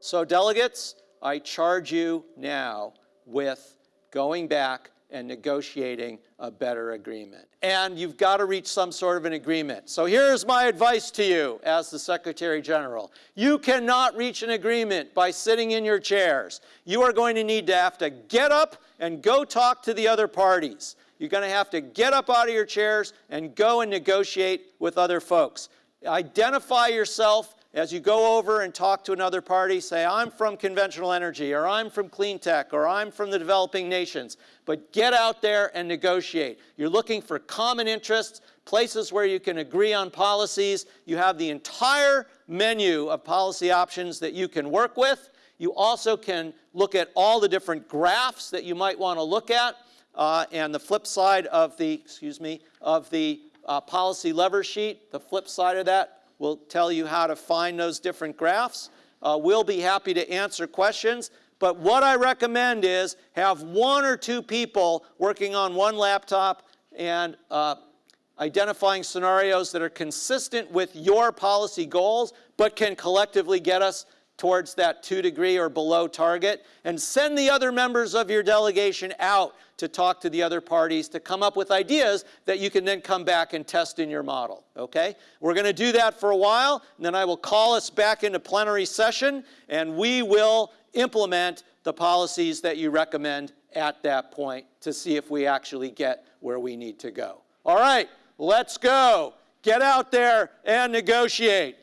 So delegates, I charge you now with going back and negotiating a better agreement. And you've got to reach some sort of an agreement. So here's my advice to you as the Secretary General. You cannot reach an agreement by sitting in your chairs. You are going to need to have to get up and go talk to the other parties. You're going to have to get up out of your chairs and go and negotiate with other folks. Identify yourself as you go over and talk to another party, say, I'm from conventional energy, or I'm from clean tech, or I'm from the developing nations. But get out there and negotiate. You're looking for common interests, places where you can agree on policies. You have the entire menu of policy options that you can work with. You also can look at all the different graphs that you might want to look at. Uh, and the flip side of the, excuse me, of the uh, policy lever sheet, the flip side of that We'll tell you how to find those different graphs. Uh, we'll be happy to answer questions. But what I recommend is have one or two people working on one laptop and uh, identifying scenarios that are consistent with your policy goals, but can collectively get us towards that two degree or below target. And send the other members of your delegation out to talk to the other parties to come up with ideas that you can then come back and test in your model, okay? We're going to do that for a while, and then I will call us back into plenary session, and we will implement the policies that you recommend at that point to see if we actually get where we need to go. All right, let's go. Get out there and negotiate.